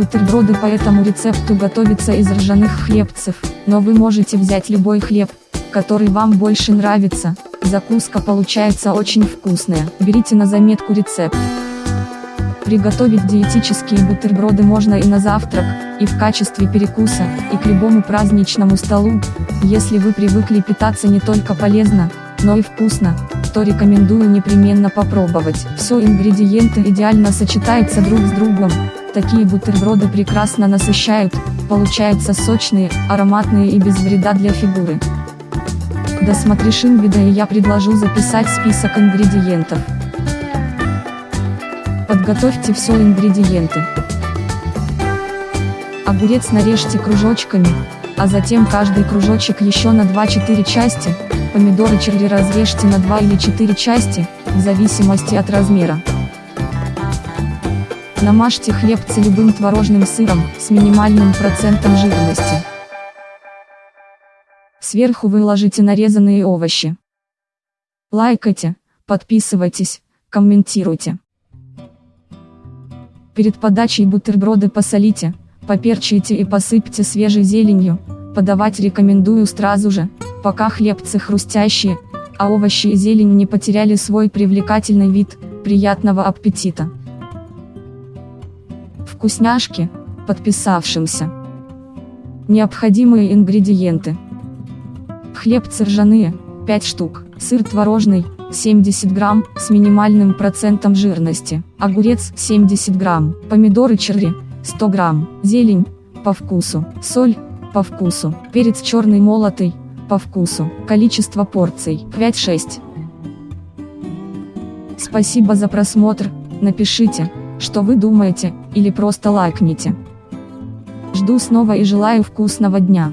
Бутерброды по этому рецепту готовятся из ржаных хлебцев, но вы можете взять любой хлеб, который вам больше нравится, закуска получается очень вкусная, берите на заметку рецепт. Приготовить диетические бутерброды можно и на завтрак, и в качестве перекуса, и к любому праздничному столу. Если вы привыкли питаться не только полезно, но и вкусно, то рекомендую непременно попробовать. Все ингредиенты идеально сочетаются друг с другом. Такие бутерброды прекрасно насыщают, получаются сочные, ароматные и без вреда для фигуры. Досмотришь инвида и я предложу записать список ингредиентов. Подготовьте все ингредиенты. Огурец нарежьте кружочками, а затем каждый кружочек еще на 2-4 части, помидоры черри разрежьте на 2 или 4 части, в зависимости от размера. Намажьте хлебцы любым творожным сыром, с минимальным процентом жирности. Сверху выложите нарезанные овощи. Лайкайте, подписывайтесь, комментируйте. Перед подачей бутерброды посолите, поперчите и посыпьте свежей зеленью, подавать рекомендую сразу же, пока хлебцы хрустящие, а овощи и зелень не потеряли свой привлекательный вид, приятного аппетита. Вкусняшки, подписавшимся. Необходимые ингредиенты. Хлебцы ржаные, 5 штук, сыр творожный, 70 грамм, с минимальным процентом жирности, огурец 70 грамм, помидоры черри 100 грамм, зелень, по вкусу, соль, по вкусу, перец черный молотый, по вкусу, количество порций 5-6. Спасибо за просмотр, напишите, что вы думаете, или просто лайкните. Жду снова и желаю вкусного дня.